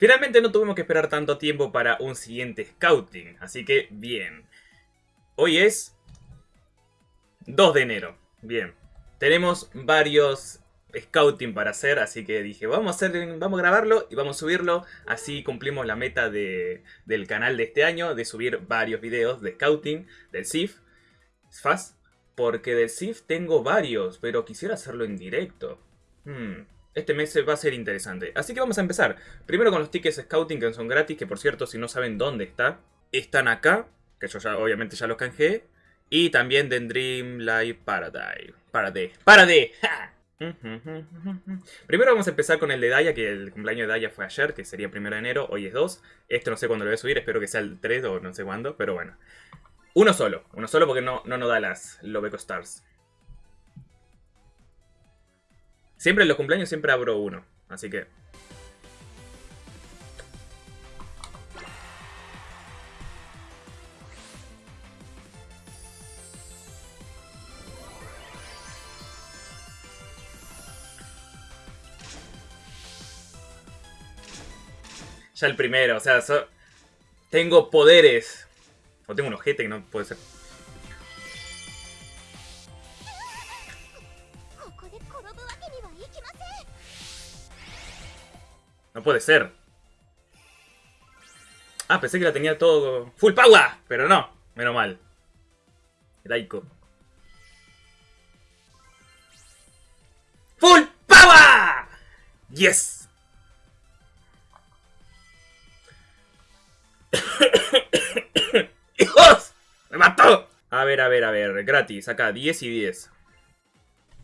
Finalmente no tuvimos que esperar tanto tiempo para un siguiente scouting, así que bien. Hoy es 2 de enero, bien. Tenemos varios scouting para hacer, así que dije, vamos a, hacer, vamos a grabarlo y vamos a subirlo, así cumplimos la meta de, del canal de este año, de subir varios videos de scouting del SIF, FAS, porque del SIF tengo varios, pero quisiera hacerlo en directo. Hmm, este mes va a ser interesante. Así que vamos a empezar. Primero con los tickets scouting que son gratis, que por cierto, si no saben dónde está, están acá, que yo ya obviamente ya los canjeé. Y también de Dream Live Paradise. Paradise. ¡Paradise! Primero vamos a empezar con el de Daya, que el cumpleaños de Daya fue ayer, que sería primero de enero, hoy es 2. Este no sé cuándo lo voy a subir, espero que sea el 3 o no sé cuándo, pero bueno. Uno solo, uno solo porque no, no nos da las Lobeco Stars. Siempre en los cumpleaños siempre abro uno, así que... Ya el primero, o sea, tengo poderes. O tengo un ojete que no puede ser. No puede ser. Ah, pensé que la tenía todo... ¡Full power! Pero no. Menos mal. Daiko. ¡Full power! ¡Yes! ¡Hijos! ¡Me mató! A ver, a ver, a ver. Gratis. Acá, 10 y 10.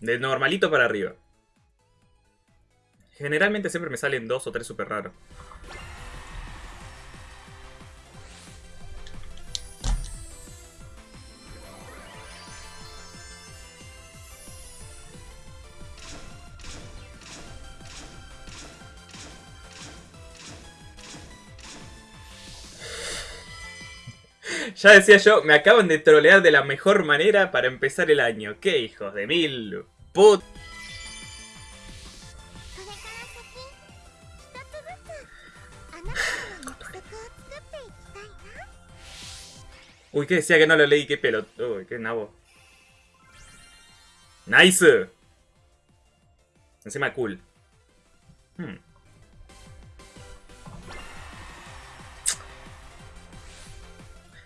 De normalito para arriba. Generalmente siempre me salen dos o tres súper raros. Ya decía yo, me acaban de trolear de la mejor manera para empezar el año. ¡Qué hijos de mil! ¡Put! Uy, ¿qué decía que no lo leí? ¿Qué pelo? Uy, qué nabo. ¡Nice! Encima cool. Hmm.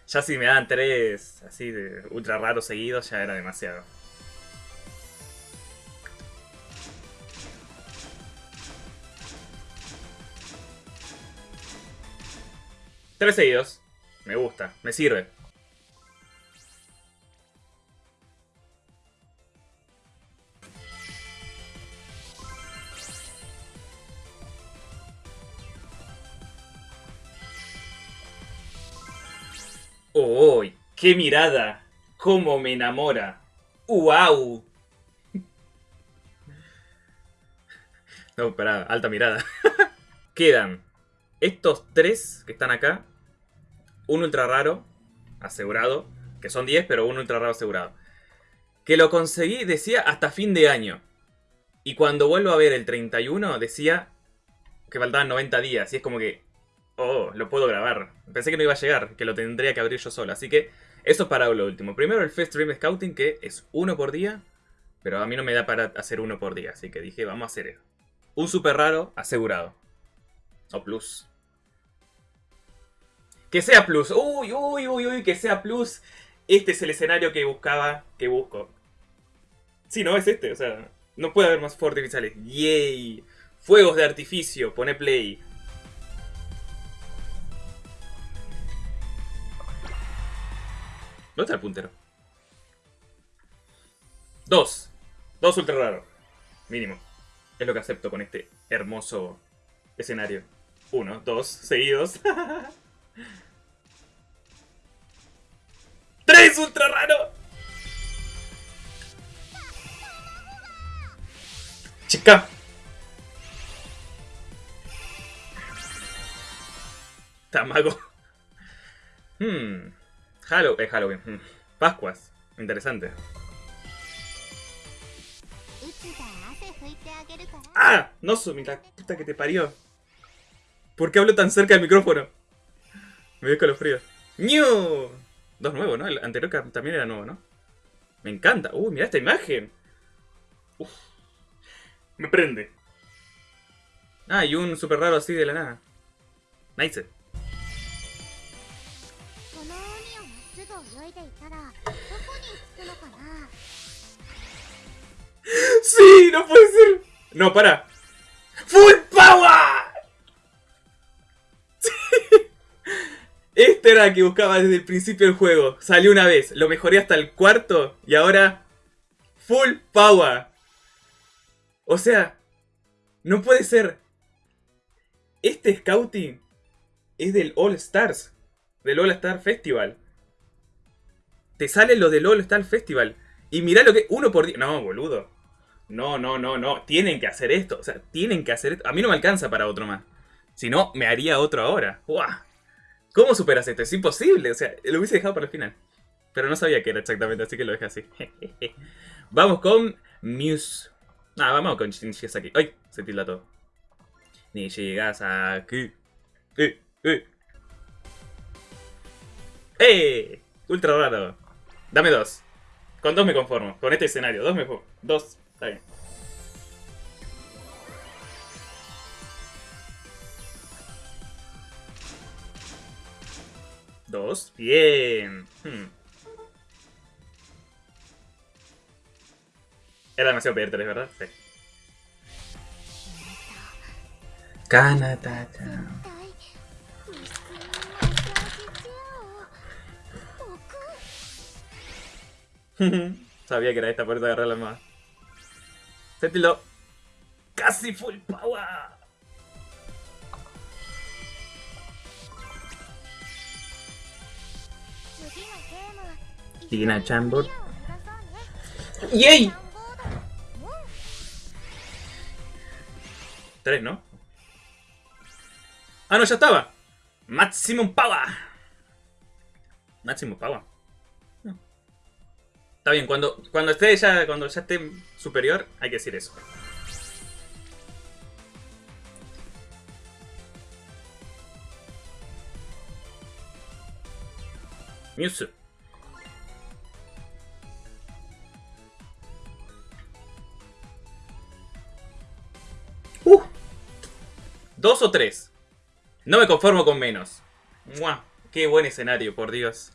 Ya si me dan tres así de ultra raros seguidos ya era demasiado. Tres seguidos. Me gusta, me sirve. ¡Uy! ¡Qué mirada! ¡Cómo me enamora! ¡Wow! No, espera, alta mirada. Quedan estos tres que están acá. Un ultra raro, asegurado. Que son 10, pero un ultra raro asegurado. Que lo conseguí, decía, hasta fin de año. Y cuando vuelvo a ver el 31, decía que faltaban 90 días. Y es como que, Oh, lo puedo grabar. Pensé que no iba a llegar, que lo tendría que abrir yo solo. Así que eso es para lo último. Primero el Fest Dream Scouting, que es uno por día. Pero a mí no me da para hacer uno por día. Así que dije, vamos a hacer eso. Un super raro asegurado. O plus. Que sea plus. Uy, uy, uy, uy, que sea plus. Este es el escenario que buscaba, que busco. Sí, no, es este. O sea, no puede haber más fuegos artificiales. ¡Yay! Fuegos de artificio. Pone play. ¿Dónde está el puntero? Dos. Dos ultra raros. Mínimo. Es lo que acepto con este hermoso escenario. Uno, dos, seguidos. ¡Tres ultra raros! Chica. Tamago. Hmm. Halloween. Halloween. Mm. Pascuas. Interesante. ¡Ah! No, Sumi, la puta que te parió. ¿Por qué hablo tan cerca del micrófono? Me dio escalofrío. ¡Ñu! Dos nuevos, ¿no? El anterior también era nuevo, ¿no? Me encanta. Uy, mira esta imagen. Uf. Me prende. Ah, y un super raro así de la nada. Nice. ¡Sí! ¡No puede ser! No, para. ¡Full power! Este era el que buscaba desde el principio del juego. Salió una vez, lo mejoré hasta el cuarto y ahora... Full power. O sea, no puede ser. Este scouting es del All Stars. Del All Star Festival. Te sale lo del All Star Festival. Y mirá lo que... Uno por día... No, boludo. No, no, no, no. Tienen que hacer esto. O sea, tienen que hacer esto. A mí no me alcanza para otro más. Si no, me haría otro ahora. ¡Uah! ¿Cómo superas esto? Es imposible. O sea, lo hubiese dejado para el final. Pero no sabía qué era exactamente, así que lo dejé así. vamos con Muse. Ah, vamos con aquí. ¡Ay! Se tilda todo. Ni llegas aquí. ¡Eh! ¡Eh! ¡Eh! Ultra raro. Dame dos. Con dos me conformo. Con este escenario. Dos me Dos. Está bien. Dos. Bien. Hmm. Era demasiado pedir tres, ¿verdad? Sí. Kanatata. Sabía que era esta puerta de agarrar la más. Sentilo. Casi full power. Tina Chambord. ¡Yay! Tres, ¿no? Ah, no, ya estaba. Maximum Power. Maximum Power. Está bien, cuando, cuando esté ya, cuando ya esté superior, hay que decir eso. Mewtwo. ¿Dos o tres? No me conformo con menos. ¡Mua! ¡Qué buen escenario, por Dios!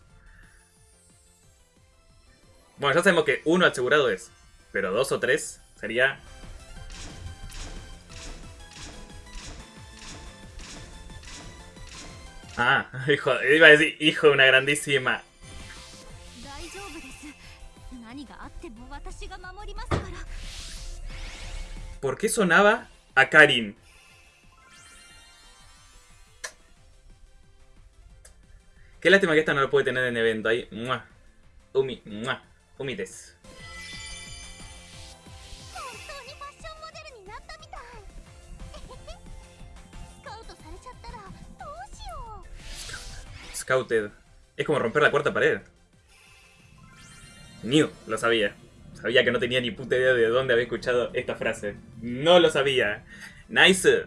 Bueno, ya sabemos que uno asegurado es. Pero dos o tres sería... Ah, hijo, iba a decir hijo de una grandísima. ¿Por qué sonaba a Karin? Qué lástima que esta no lo puede tener en evento ahí. ¡Mua! Umi, ¡mua! Umi des. Scouted. Es como romper la cuarta pared. New, lo sabía. Sabía que no tenía ni puta idea de dónde había escuchado esta frase. No lo sabía. Nice.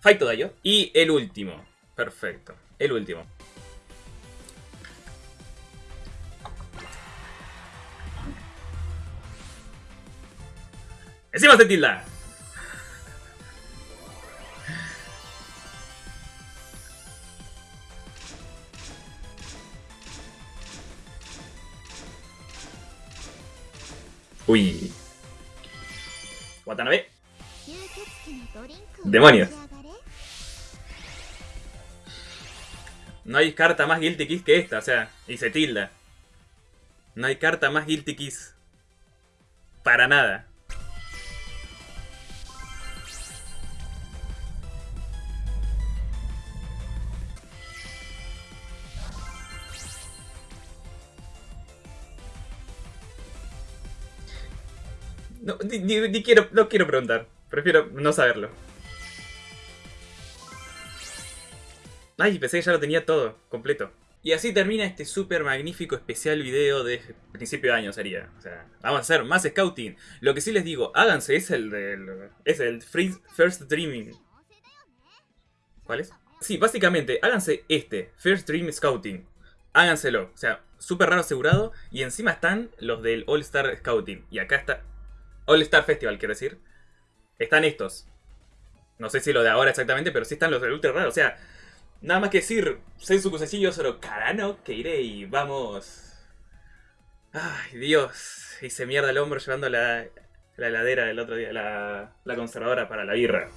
Fight yo. Y el último. Perfecto. El último. Encima se tilda. Uy. Watanabe. Demonios. No hay carta más Guilty Kiss que esta, o sea, y se tilda. No hay carta más Guilty Kiss. Para nada. No, ni, quiero, no quiero preguntar. Prefiero no saberlo. Ay, pensé que ya lo tenía todo, completo. Y así termina este súper magnífico especial video de principio de año sería. O sea, vamos a hacer más scouting. Lo que sí les digo, háganse, es el del... Es el First Dreaming. ¿Cuál es? Sí, básicamente, háganse este, First Dream Scouting. Háganselo. O sea, súper raro asegurado. Y encima están los del All Star Scouting. Y acá está... All Star Festival, quiero decir. Están estos. No sé si lo de ahora exactamente, pero sí están los del Ultra Raro. O sea, nada más que decir, Sensu Kuseishi solo Karano, que iré y vamos... Ay, Dios. Hice mierda el hombro llevando la, la heladera del otro día, la, la conservadora para la birra.